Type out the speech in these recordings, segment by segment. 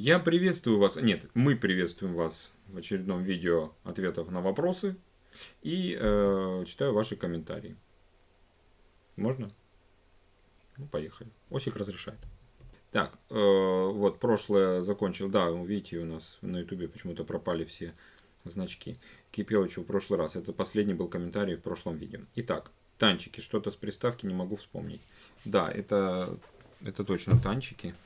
Я приветствую вас, нет, мы приветствуем вас в очередном видео ответов на вопросы и э, читаю ваши комментарии. Можно? Ну, поехали. Осик разрешает. Так, э, вот прошлое закончил. Да, видите, у нас на ютубе почему-то пропали все значки. Кипелычу в прошлый раз. Это последний был комментарий в прошлом видео. Итак, танчики. Что-то с приставки не могу вспомнить. Да, это, это точно танчики.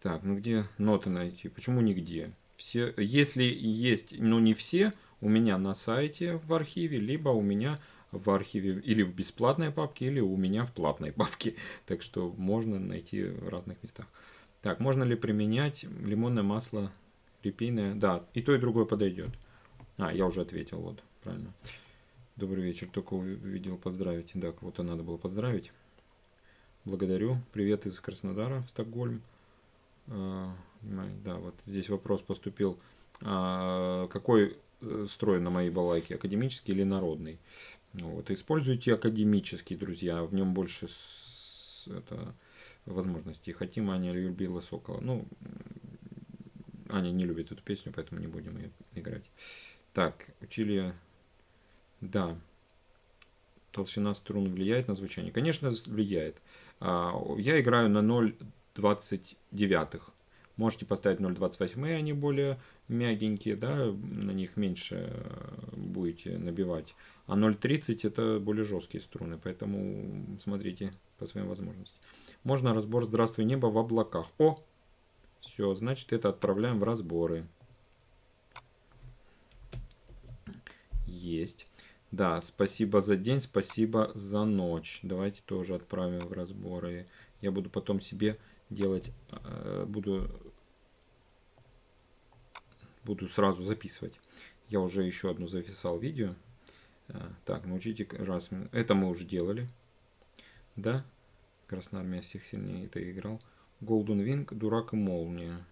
Так, ну где ноты найти? Почему нигде? Все, если есть, но не все, у меня на сайте в архиве, либо у меня в архиве или в бесплатной папке, или у меня в платной папке. Так что можно найти в разных местах. Так, можно ли применять лимонное масло репейное? Да, и то, и другое подойдет. А, я уже ответил, вот, правильно. Добрый вечер, только увидел поздравить. Да, кого-то надо было поздравить. Благодарю. Привет из Краснодара в Стокгольм. А, да, вот здесь вопрос поступил. А, какой э, строй на моей балайке, академический или народный? Вот, используйте академический, друзья, в нем больше с, это, возможностей. Хотим, Аня любила Сокола. Ну, Аня не любит эту песню, поэтому не будем ее играть. Так, учили... Да. Толщина струн влияет на звучание? Конечно, влияет. А, я играю на 0,29. Можете поставить 0,28, они более мягенькие, да, на них меньше будете набивать. А 0,30 это более жесткие струны, поэтому смотрите по своим возможностям. Можно разбор «Здравствуй, небо» в облаках. О! Все, значит это отправляем в разборы. Есть. Да, спасибо за день, спасибо за ночь. Давайте тоже отправим в разборы. Я буду потом себе делать, э, буду, буду сразу записывать. Я уже еще одну записал видео. Э, так, научите раз. Это мы уже делали. Да? Красная армия всех сильнее это играл. Golden Wing, Дурак и Молния.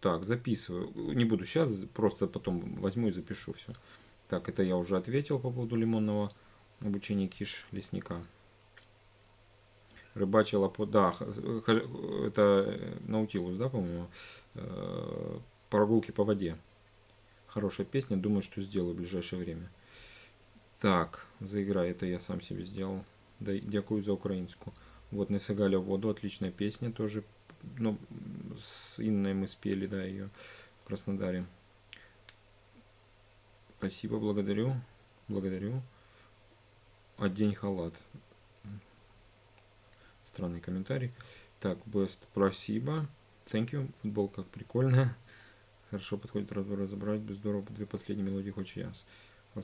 Так, записываю. Не буду сейчас, просто потом возьму и запишу все. Так, это я уже ответил по поводу лимонного обучения киш лесника. Рыбачила по... Да, это Наутилус, да, по-моему? Э, прогулки по воде. Хорошая песня, думаю, что сделаю в ближайшее время. Так, заиграй, это я сам себе сделал. Да, дякую за украинскую. Вот не сыгали воду, отличная песня тоже. Ну, с Инной мы спели, да, ее в Краснодаре. Спасибо, благодарю. Благодарю. Одень халат. Странный комментарий. Так, best, спасибо. Thank you. Футбол как прикольно. Хорошо подходит разобрать. Без здорово. Две последние мелодии хочешь яс.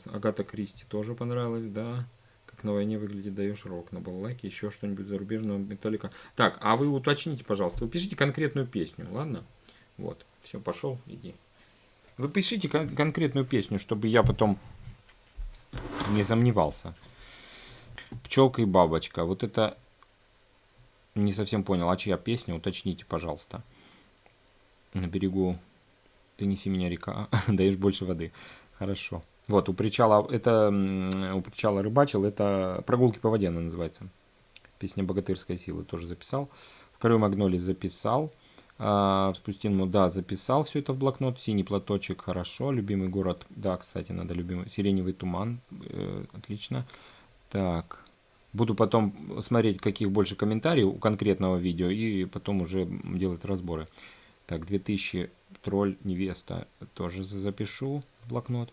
Агата Кристи тоже понравилась, да. Как на войне выглядит, даешь рок на балалайке, еще что-нибудь зарубежного металлика. Так, а вы уточните, пожалуйста, вы пишите конкретную песню, ладно? Вот, все, пошел, иди. Вы пишите кон конкретную песню, чтобы я потом не сомневался. Пчелка и бабочка. Вот это не совсем понял, а чья песня? Уточните, пожалуйста. На берегу ты неси меня река, даешь больше воды. Хорошо. Вот, у причала, это, у причала рыбачил, это прогулки по воде она называется. Песня «Богатырская сила» тоже записал. В Корю Магнолии записал. А, Спустиному, да, записал все это в блокнот. Синий платочек, хорошо. Любимый город, да, кстати, надо любимый. Сиреневый туман, э, отлично. Так, буду потом смотреть, каких больше комментариев у конкретного видео, и потом уже делать разборы. Так, 2000 тролль невеста тоже запишу в блокнот.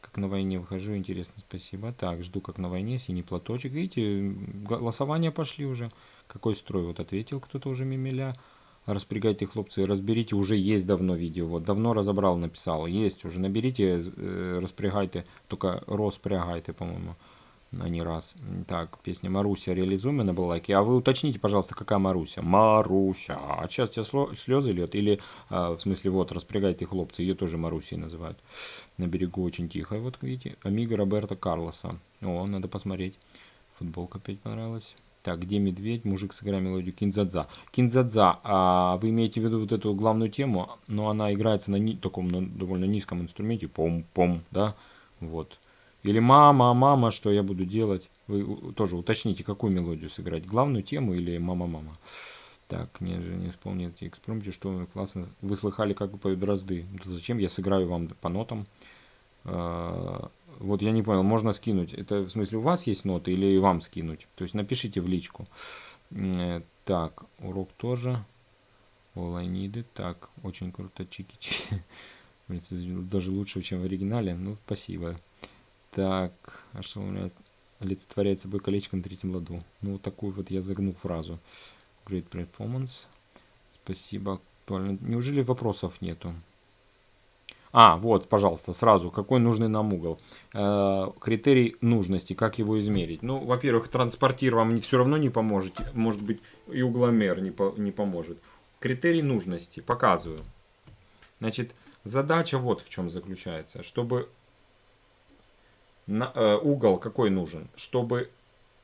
Как на войне выхожу, интересно, спасибо. Так, жду как на войне, синий платочек. Видите, голосования пошли уже. Какой строй? Вот ответил кто-то уже мимеля. Распрягайте, хлопцы, разберите, уже есть давно видео, вот, давно разобрал, написал, есть уже, наберите, э, распрягайте, только распрягайте, по-моему, а не раз. Так, песня Маруся, реализуем на балалайке, а вы уточните, пожалуйста, какая Маруся? Маруся, а сейчас тебе слезы льет, или, а, в смысле, вот, распрягайте, хлопцы, ее тоже Марусей называют, на берегу очень тихо, вот, видите, Амиго Роберто Карлоса, о, надо посмотреть, футболка опять понравилась. Так, где медведь? Мужик, сыграй мелодию Кинзадза. Кинзадза, а вы имеете в виду вот эту главную тему, но она играется на ни, таком на довольно низком инструменте, пом-пом, да, вот. Или мама, мама, что я буду делать? Вы тоже уточните, какую мелодию сыграть, главную тему или мама-мама. Так, не, не исполните экспромте, что классно. Вы слыхали, как поют дрозды. Зачем я сыграю вам по нотам? А, вот я не понял, можно скинуть. Это в смысле у вас есть ноты или вам скинуть? То есть напишите в личку. Э, так, урок тоже. All I need. Так, очень круто, чики-чики. Даже лучше, чем в оригинале. Ну, спасибо. Так, а что у меня олицетворяет собой колечко на третьем ладу? Ну, вот такую вот я загнул фразу. Great performance. Спасибо. Актуально. Неужели вопросов нету? А, вот, пожалуйста, сразу, какой нужный нам угол? Э, критерий нужности, как его измерить? Ну, во-первых, транспортир вам все равно не поможет, может быть, и угломер не, по, не поможет. Критерий нужности, показываю. Значит, задача вот в чем заключается. Чтобы на, э, угол какой нужен? Чтобы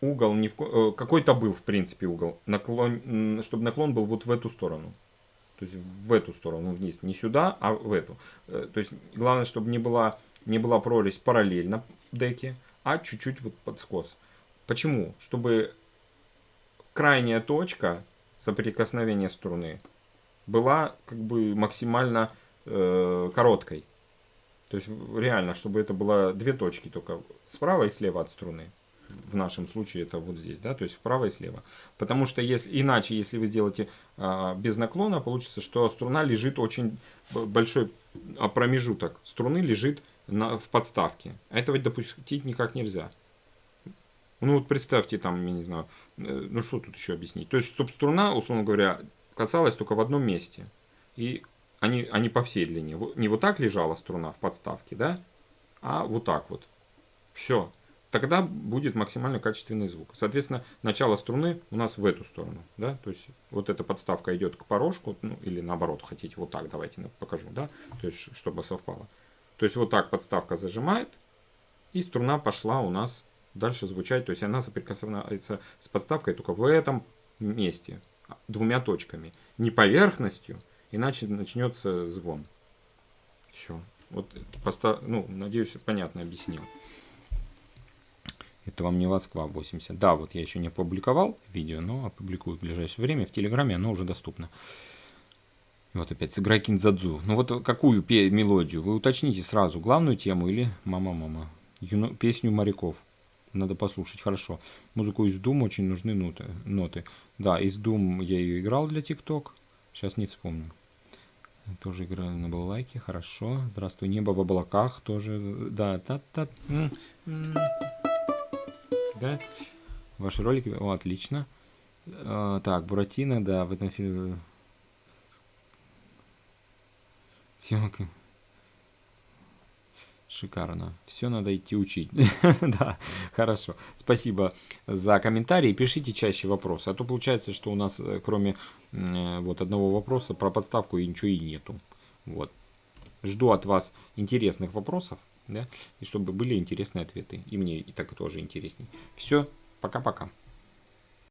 угол не в, э, какой-то был в принципе угол, наклон, чтобы наклон был вот в эту сторону. То есть в эту сторону вниз, не сюда, а в эту. Э, то есть главное, чтобы не была, не была прорезь параллельно деке, а чуть-чуть вот под скос. Почему? Чтобы крайняя точка соприкосновения струны была как бы максимально э, короткой. То есть реально, чтобы это было две точки только справа и слева от струны в нашем случае это вот здесь, да, то есть вправо и слева. Потому что если, иначе, если вы сделаете а, без наклона, получится, что струна лежит очень большой промежуток струны лежит на, в подставке. Этого допустить никак нельзя. Ну вот представьте там, я не знаю, э, ну что тут еще объяснить. То есть, чтобы струна, условно говоря, касалась только в одном месте. И они, они по всей длине. Не вот так лежала струна в подставке, да, а вот так вот. Все тогда будет максимально качественный звук. Соответственно, начало струны у нас в эту сторону, да, то есть вот эта подставка идет к порожку, ну, или наоборот, хотите вот так, давайте покажу, да, то есть чтобы совпало. То есть вот так подставка зажимает, и струна пошла у нас дальше звучать, то есть она соприкасается с подставкой только в этом месте, двумя точками, не поверхностью, иначе начнется звон. Все. Вот, постав... ну, надеюсь, понятно объяснил. Это вам не Москва 80. Да, вот я еще не опубликовал видео, но опубликую в ближайшее время. В Телеграме оно уже доступно. Вот опять сыграй кинзадзу. Ну вот какую мелодию? Вы уточните сразу, главную тему или мама-мама? Песню моряков. Надо послушать, хорошо. Музыку из Doom очень нужны ноты. ноты. Да, из Doom я ее играл для ТикТок. Сейчас не вспомню. Тоже играю на балалайке, хорошо. Здравствуй, небо в облаках тоже. Да, та-та да? Ваши ролики, о, отлично. А, так, Буратино, да, в этом фильме... Съемка. Шикарно. Все надо идти учить. да, хорошо. Спасибо за комментарии. Пишите чаще вопросы. А то получается, что у нас э, кроме вот одного вопроса про подставку и ничего и нету. Вот. Жду от вас интересных вопросов да, и чтобы были интересные ответы. И мне и так тоже интересней. Все, пока-пока.